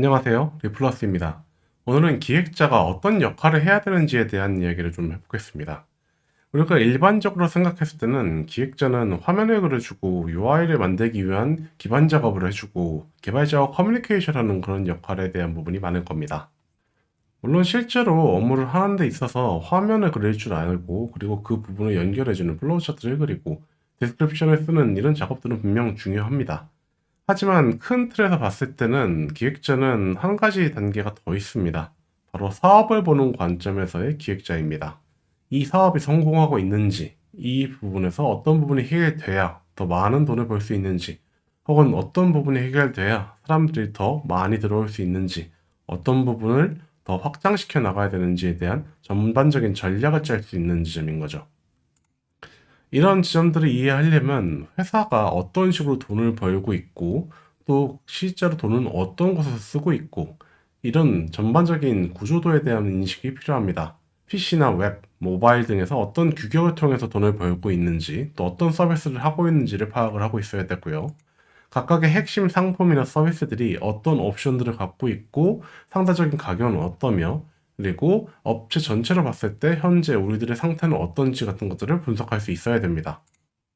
안녕하세요. 리플러스입니다. 오늘은 기획자가 어떤 역할을 해야 되는지에 대한 이야기를 좀 해보겠습니다. 우리가 일반적으로 생각했을 때는 기획자는 화면을 그려주고 UI를 만들기 위한 기반 작업을 해주고 개발자와 커뮤니케이션하는 그런 역할에 대한 부분이 많을 겁니다. 물론 실제로 업무를 하는 데 있어서 화면을 그릴 줄 알고 그리고 그 부분을 연결해주는 플로우 차트를 그리고 description을 쓰는 이런 작업들은 분명 중요합니다. 하지만 큰 틀에서 봤을 때는 기획자는 한 가지 단계가 더 있습니다. 바로 사업을 보는 관점에서의 기획자입니다. 이 사업이 성공하고 있는지, 이 부분에서 어떤 부분이 해결돼야 더 많은 돈을 벌 수 있는지, 혹은 어떤 부분이 해결돼야 사람들이 더 많이 들어올 수 있는지, 어떤 부분을 더 확장시켜 나가야 되는지에 대한 전반적인 전략을 짤 수 있는 지점인 거죠. 이런 지점들을 이해하려면 회사가 어떤 식으로 돈을 벌고 있고 또 실제로 돈은 어떤 곳에서 쓰고 있고 이런 전반적인 구조도에 대한 인식이 필요합니다. PC나 웹, 모바일 등에서 어떤 규격을 통해서 돈을 벌고 있는지 또 어떤 서비스를 하고 있는지를 파악을 하고 있어야 되고요. 각각의 핵심 상품이나 서비스들이 어떤 옵션들을 갖고 있고 상대적인 가격은 어떠며 그리고 업체 전체로 봤을 때 현재 우리들의 상태는 어떤지 같은 것들을 분석할 수 있어야 됩니다.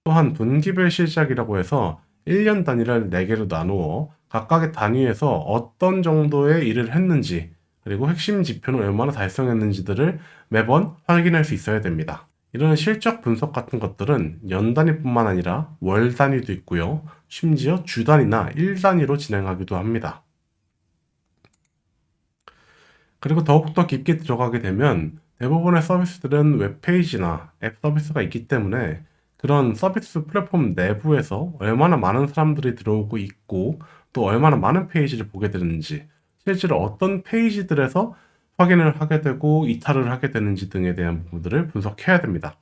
또한 분기별 실적이라고 해서 1년 단위를 4개로 나누어 각각의 단위에서 어떤 정도의 일을 했는지 그리고 핵심 지표는 얼마나 달성했는지들을 매번 확인할 수 있어야 됩니다. 이런 실적 분석 같은 것들은 연 단위뿐만 아니라 월 단위도 있고요. 심지어 주 단위나 일 단위로 진행하기도 합니다. 그리고 더욱더 깊게 들어가게 되면 대부분의 서비스들은 웹페이지나 앱 서비스가 있기 때문에 그런 서비스 플랫폼 내부에서 얼마나 많은 사람들이 들어오고 있고 또 얼마나 많은 페이지를 보게 되는지 실제로 어떤 페이지들에서 확인을 하게 되고 이탈을 하게 되는지 등에 대한 부분들을 분석해야 됩니다.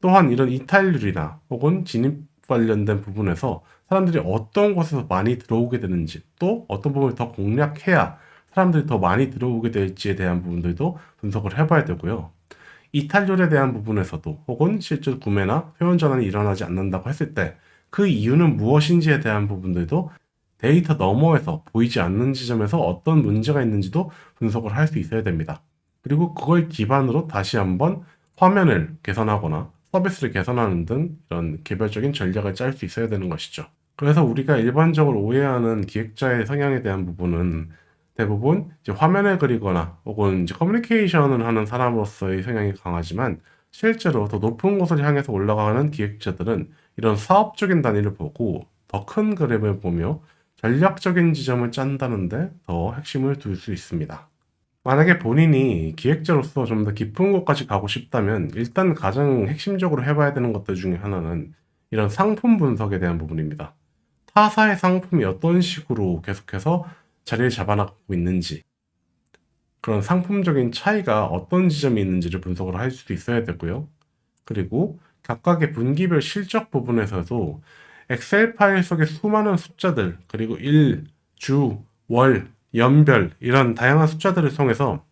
또한 이런 이탈률이나 혹은 진입 관련된 부분에서 사람들이 어떤 곳에서 많이 들어오게 되는지 또 어떤 부분을 더 공략해야 사람들이 더 많이 들어오게 될지에 대한 부분들도 분석을 해봐야 되고요. 이탈률에 대한 부분에서도 혹은 실제 구매나 회원 전환이 일어나지 않는다고 했을 때 그 이유는 무엇인지에 대한 부분들도 데이터 너머에서 보이지 않는 지점에서 어떤 문제가 있는지도 분석을 할 수 있어야 됩니다. 그리고 그걸 기반으로 다시 한번 화면을 개선하거나 서비스를 개선하는 등 이런 개별적인 전략을 짤 수 있어야 되는 것이죠. 그래서 우리가 일반적으로 오해하는 기획자의 성향에 대한 부분은 대부분 이제 화면을 그리거나 혹은 이제 커뮤니케이션을 하는 사람으로서의 성향이 강하지만 실제로 더 높은 곳을 향해서 올라가는 기획자들은 이런 사업적인 단위를 보고 더 큰 그림을 보며 전략적인 지점을 짠다는데 더 핵심을 둘 수 있습니다. 만약에 본인이 기획자로서 좀 더 깊은 곳까지 가고 싶다면 일단 가장 핵심적으로 해봐야 되는 것들 중에 하나는 이런 상품 분석에 대한 부분입니다. 타사의 상품이 어떤 식으로 계속해서 자리를 잡아나가고 있는지 그런 상품적인 차이가 어떤 지점이 있는지를 분석을 할 수도 있어야 되고요. 그리고 각각의 분기별 실적 부분에서도 엑셀 파일 속의 수많은 숫자들 그리고 일, 주, 월, 연별 이런 다양한 숫자들을 통해서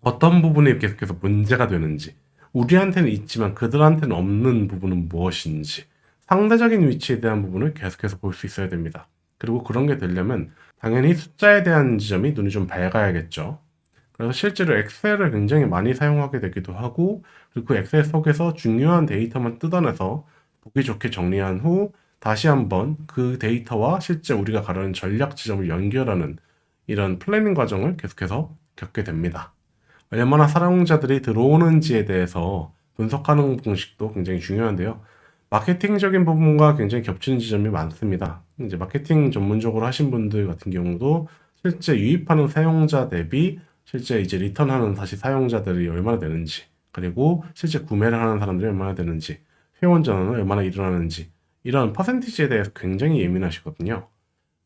어떤 부분이 계속해서 문제가 되는지 우리한테는 있지만 그들한테는 없는 부분은 무엇인지 상대적인 위치에 대한 부분을 계속해서 볼 수 있어야 됩니다. 그리고 그런 게 되려면 당연히 숫자에 대한 지점이 눈이 좀 밝아야겠죠. 그래서 실제로 엑셀을 굉장히 많이 사용하게 되기도 하고 그리고 그 엑셀 속에서 중요한 데이터만 뜯어내서 보기 좋게 정리한 후 다시 한번 그 데이터와 실제 우리가 가려는 전략 지점을 연결하는 이런 planning 과정을 계속해서 겪게 됩니다. 얼마나 사용자들이 들어오는지에 대해서 분석하는 공식도 굉장히 중요한데요. 마케팅적인 부분과 굉장히 겹치는 지점이 많습니다. 이제 마케팅 전문적으로 하신 분들 같은 경우도 실제 유입하는 사용자 대비 실제 이제 리턴하는 다시 사용자들이 얼마나 되는지 그리고 실제 구매를 하는 사람들이 얼마나 되는지 회원 전환은 얼마나 일어나는지 이런 퍼센티지에 대해서 굉장히 예민하시거든요.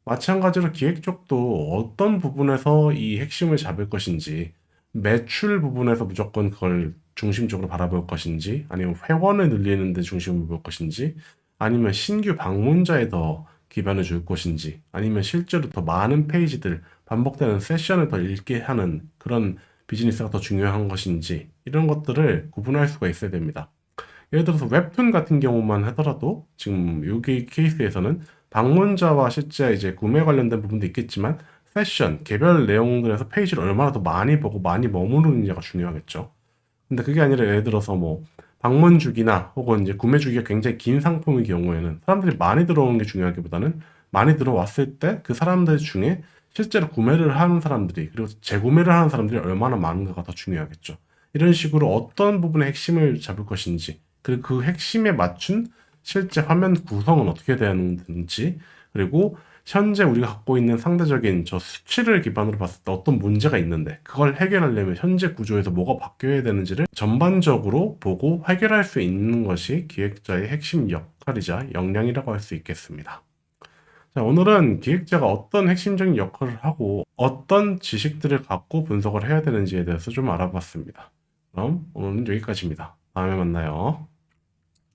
마찬가지로 기획 쪽도 어떤 부분에서 이 핵심을 잡을 것인지 매출 부분에서 무조건 그걸 중심적으로 바라볼 것인지 아니면 회원을 늘리는 데 중심을 볼 것인지 아니면 신규 방문자에 더 기반을 줄 것인지 아니면 실제로 더 많은 페이지들 반복되는 세션을 더 읽게 하는 그런 비즈니스가 더 중요한 것인지 이런 것들을 구분할 수가 있어야 됩니다. 예를 들어서 웹툰 같은 경우만 하더라도 지금 여기 케이스에서는 방문자와 실제 이제 구매 관련된 부분도 있겠지만 세션, 개별 내용들에서 페이지를 얼마나 더 많이 보고 많이 머무르느냐가 중요하겠죠. 근데 그게 아니라 예를 들어서 뭐 방문 주기나 혹은 이제 구매 주기가 굉장히 긴 상품의 경우에는 사람들이 많이 들어오는 게 중요하기보다는 많이 들어왔을 때 그 사람들 중에 실제로 구매를 하는 사람들이 그리고 재구매를 하는 사람들이 얼마나 많은가가 더 중요하겠죠. 이런 식으로 어떤 부분의 핵심을 잡을 것인지 그리고 그 핵심에 맞춘 실제 화면 구성은 어떻게 되는지 그리고 현재 우리가 갖고 있는 상대적인 저 수치를 기반으로 봤을 때 어떤 문제가 있는데 그걸 해결하려면 현재 구조에서 뭐가 바뀌어야 되는지를 전반적으로 보고 해결할 수 있는 것이 기획자의 핵심 역할이자 역량이라고 할 수 있겠습니다. 자, 오늘은 기획자가 어떤 핵심적인 역할을 하고 어떤 지식들을 갖고 분석을 해야 되는지에 대해서 좀 알아봤습니다. 그럼 오늘은 여기까지입니다. 다음에 만나요.